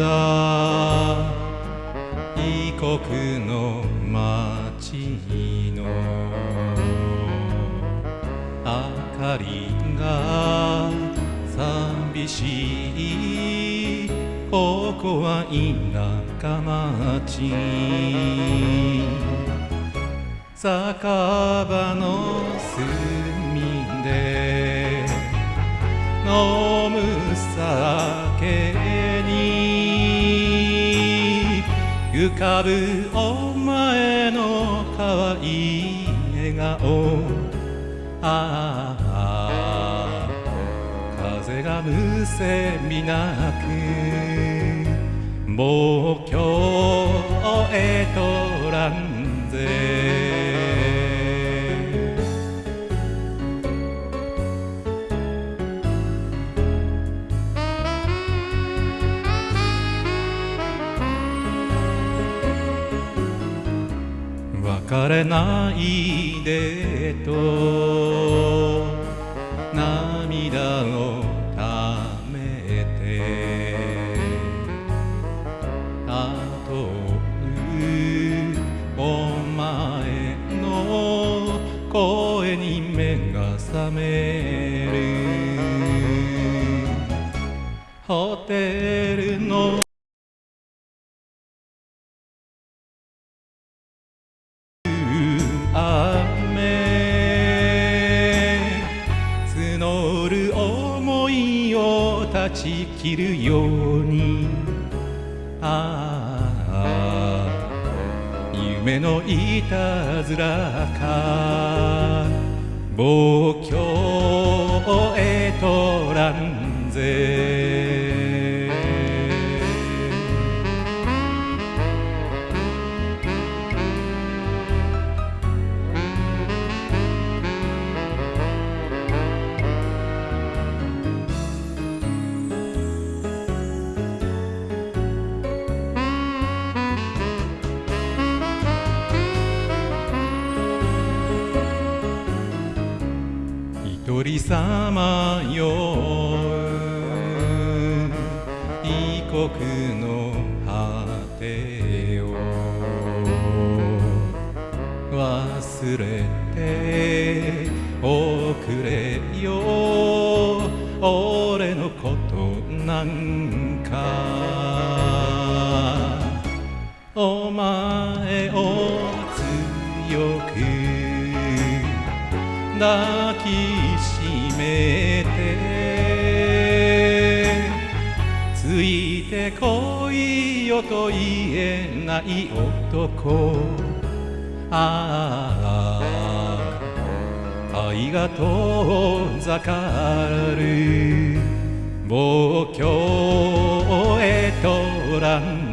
だ異国の街の明かりが寂しい。ここは田舎町。酒場の隅で飲む酒。浮かぶお前の可愛い笑顔。ああ風がむせみなく。もう今日へとらん疲れないでと涙をためてたとえお前の声に目が覚めを断ち切るように。ああ。夢のいたずらか。望郷へとらんぜ。一人さまよ異国の果てを忘れておくれよ俺のことなんかお前抱きしめてついてこいよと言えない男。ああ愛が遠ざかる望郷へとらん